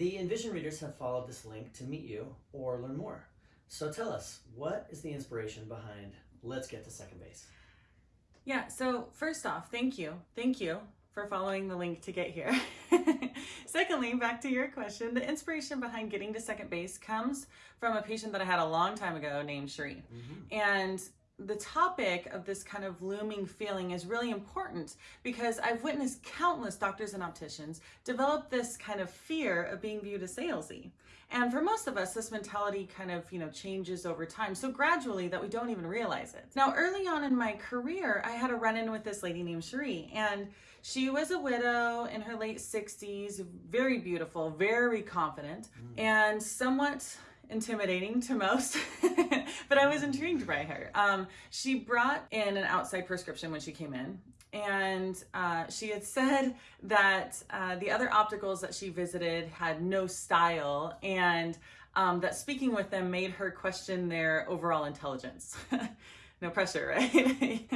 The Invision readers have followed this link to meet you or learn more. So tell us, what is the inspiration behind Let's Get to Second Base? Yeah, so first off, thank you. Thank you for following the link to get here. Secondly, back to your question, the inspiration behind getting to second base comes from a patient that I had a long time ago named Cherie. Mm-hmm. And the topic of this kind of looming feeling is really important because I've witnessed countless doctors and opticians develop this kind of fear of being viewed as salesy. And for most of us, this mentality kind of, you know, changes over time. So gradually that we don't even realize it. Now, early on in my career, I had a run-in with this lady named Cherie and she was a widow in her late 60s, very beautiful, very confident, mm. and somewhat intimidating to most, but I was intrigued by her. Um, she brought in an outside prescription when she came in, and uh, she had said that uh, the other opticals that she visited had no style, and um, that speaking with them made her question their overall intelligence. no pressure, right?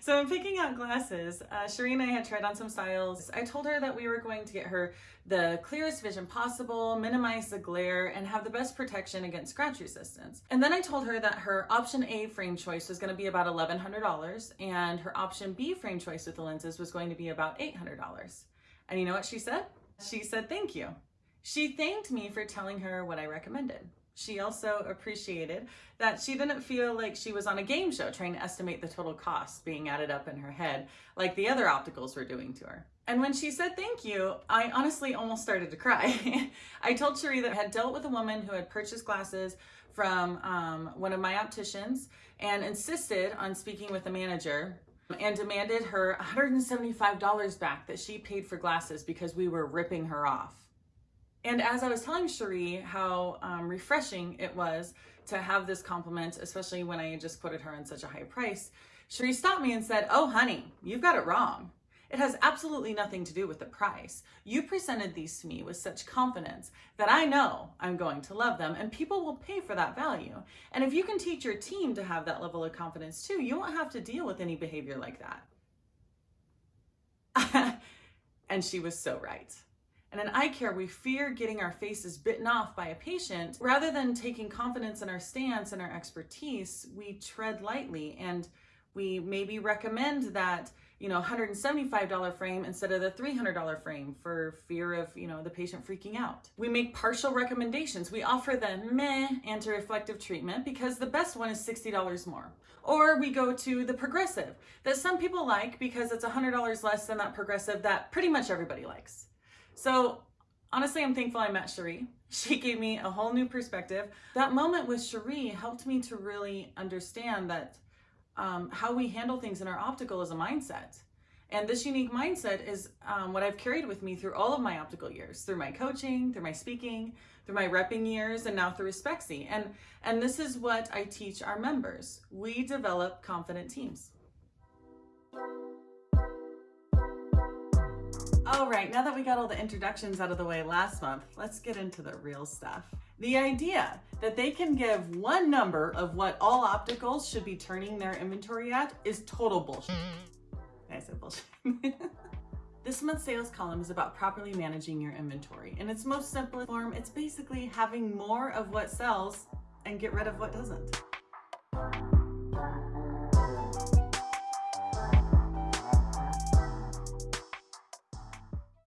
so I'm picking out glasses. Uh, Cherie and I had tried on some styles. I told her that we were going to get her the clearest vision possible, minimize the glare, and have the best protection against scratch resistance. And then I told her that her option A frame choice was gonna be about $1,100 and her option B frame choice with the lenses was going to be about $800. And you know what she said? She said, thank you. She thanked me for telling her what I recommended. She also appreciated that she didn't feel like she was on a game show trying to estimate the total cost being added up in her head like the other opticals were doing to her. And when she said thank you, I honestly almost started to cry. I told Cherie that I had dealt with a woman who had purchased glasses from um, one of my opticians and insisted on speaking with the manager and demanded her $175 back that she paid for glasses because we were ripping her off. And as I was telling Cherie how um, refreshing it was to have this compliment, especially when I just quoted her on such a high price, Cherie stopped me and said, oh honey, you've got it wrong. It has absolutely nothing to do with the price. You presented these to me with such confidence that I know I'm going to love them and people will pay for that value. And if you can teach your team to have that level of confidence too, you won't have to deal with any behavior like that. and she was so right. And in eye care, we fear getting our faces bitten off by a patient. Rather than taking confidence in our stance and our expertise, we tread lightly and we maybe recommend that, you know, $175 frame instead of the $300 frame for fear of, you know, the patient freaking out. We make partial recommendations. We offer the meh anti-reflective treatment because the best one is $60 more. Or we go to the progressive that some people like because it's $100 less than that progressive that pretty much everybody likes. So honestly, I'm thankful I met Cherie. She gave me a whole new perspective. That moment with Cherie helped me to really understand that um, how we handle things in our optical is a mindset. And this unique mindset is um, what I've carried with me through all of my optical years, through my coaching, through my speaking, through my repping years, and now through Respexy. And, and this is what I teach our members. We develop confident teams. All right, now that we got all the introductions out of the way last month, let's get into the real stuff. The idea that they can give one number of what all opticals should be turning their inventory at is total bullshit. I said bullshit. This month's sales column is about properly managing your inventory. In its most simple form, it's basically having more of what sells and get rid of what doesn't.